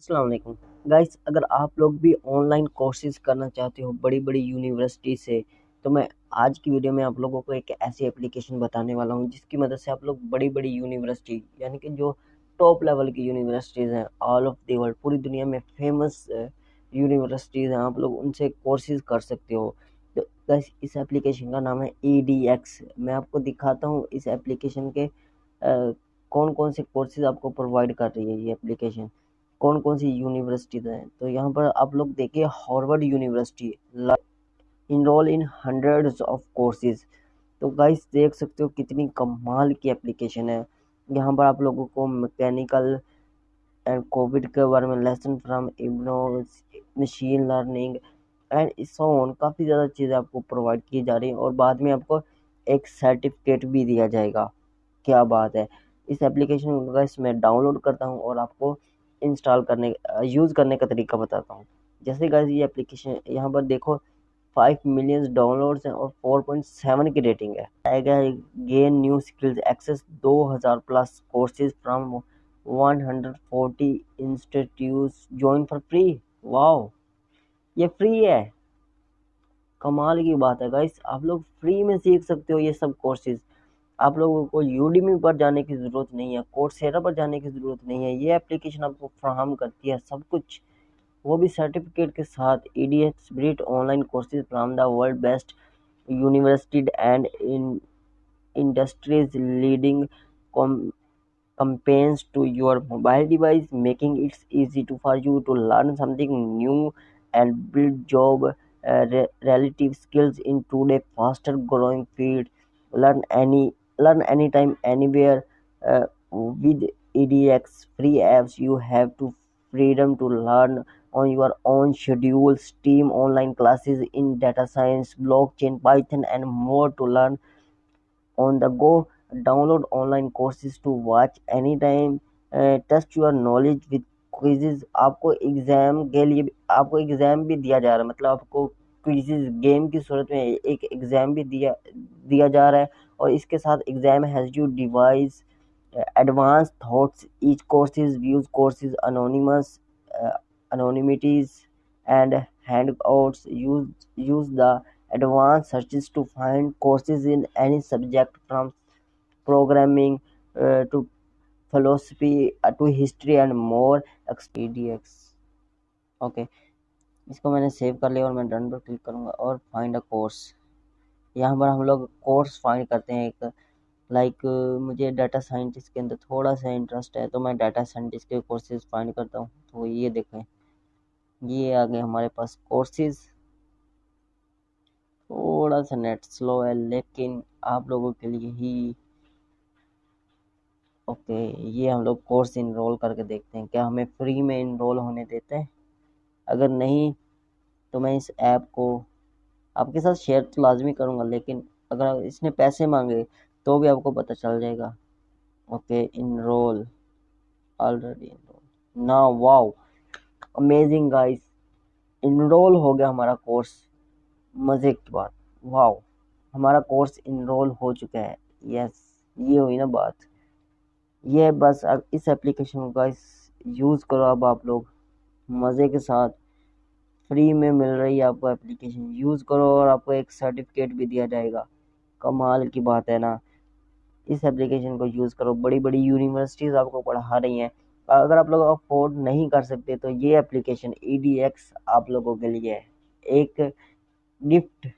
Aslam guys अगर आप लोग भी ऑनलाइन कोर्सेज करना चाहते हो बड़ी बड़ी यूनिवर्सिटी से तो मैं आज की वीडियो में आप लोगों को एक ऐसी एप्लीकेशन बताने वाला हूँ जिसकी मदद से आप लोग बड़ी बड़ी यूनिवर्सिटी यानी कि जो टॉप लेवल की यूनिवर्सिटीज़ हैं ऑल ऑफ़ द वर्ल्ड पूरी दुनिया में फ़ेमस यूनिवर्सिटीज़ हैं आप लोग उनसे कोर्सेज कर सकते हो। तो गाइस इस एप्लीकेशन का नाम है ई मैं आपको दिखाता हूँ इस एप्लीकेशन के आ, कौन कौन से कोर्सेज आपको प्रोवाइड कर रही है ये एप्लीकेशन कौन कौन सी यूनिवर्सिटीज़ हैं? तो यहाँ पर आप लोग देखिए Harvard university enroll in hundreds of courses तो गाइस देख सकते हो कितनी कमाल की एप्लीकेशन है। यहाँ पर आप लोगों को मैकेनिकल एंड कोविड के बारे में lesson from IGNOU machine learning and so on काफ़ी ज़्यादा चीज़ें आपको प्रोवाइड की जा रही हैं और बाद में आपको एक सर्टिफिकेट भी दिया जाएगा। क्या बात है। इस एप्लीकेशन को मैं डाउनलोड करता हूँ और आपको इंस्टॉल करने यूज़ करने का तरीका बताता हूँ। जैसे गाइस ये एप्लीकेशन यहाँ पर देखो फाइव मिलियंस डाउनलोड्स हैं और फोर पॉइंट सेवन की रेटिंग है। आएगा गेन न्यू स्किल्स एक्सेस दो हज़ार plus courses from one hundred forty institute join for free wow ये फ्री है। कमाल की बात है गाइस आप लोग फ्री में सीख सकते हो ये सब कोर्सेज आप लोगों को यूडीमी पर जाने की ज़रूरत नहीं है कोर्सेरा पर जाने की ज़रूरत नहीं है, ये एप्लीकेशन आपको फ्राहम करती है सब कुछ। वो भी सर्टिफिकेट के साथ E D X ब्रिट online courses from the world best university and industries leading companies to your mobile device making its easy to for you to learn something new and build job relative skills in today faster growing field learn any learn anytime anywhere uh, with edx free apps you have to freedom to learn on your own schedule steam online classes in data science blockchain python and more to learn on the go download online courses to watch anytime uh, test your knowledge with quizzes आपको exam के लिए आपको exam भी दिया जा रहा है मतलब आपको किसी गेम की सूरत में एक एग्ज़ाम भी दिया दिया जा रहा है और इसके साथ exam has you device advance thoughts each courses views courses anonymous anonymities and handouts use the advance searches to find courses in any subject from programming to philosophy to history and more एक्सपीडियक्स okay. इसको मैंने save कर लिया और मैं done पर click करूँगा और find a course यहाँ पर हम लोग कोर्स फाइंड करते हैं एक लाइक मुझे डाटा साइंटिस्ट के अंदर थोड़ा सा इंटरेस्ट है तो मैं डाटा साइंटिस्ट के कोर्सेज फाइंड करता हूँ। तो ये देखें, ये आ गए हमारे पास कोर्सेज थोड़ा सा नेट स्लो है, लेकिन आप लोगों के लिए ही ओके, ये हम लोग कोर्स इनरोल करके देखते हैं, क्या हमें फ्री में इनरोल होने देते हैं? अगर नहीं तो मैं इस ऐप को आपके साथ शेयर तो लाजमी करूँगा, लेकिन अगर इसने पैसे मांगे तो भी आपको पता चल जाएगा। ओके इनरोल ऑलरेडी इनरोल ना वाओ अमेजिंग गाइस इनरोल हो गया हमारा कोर्स मज़े की बात। वाओ हमारा कोर्स इनरोल हो चुका है। यस ये हुई ना बात। ये बस अब इस एप्लीकेशन का इस यूज़ करो अब आप लोग। मज़े के साथ। फ्री में मिल रही है आपको एप्लीकेशन यूज़ करो और आपको एक सर्टिफिकेट भी दिया जाएगा। कमाल की बात है ना। इस एप्लीकेशन को यूज़ करो। बड़ी बड़ी यूनिवर्सिटीज़ आपको पढ़ा रही हैं। अगर आप लोग अफोर्ड नहीं कर सकते तो ये एप्लीकेशन ई आप लोगों के लिए है एक गिफ्ट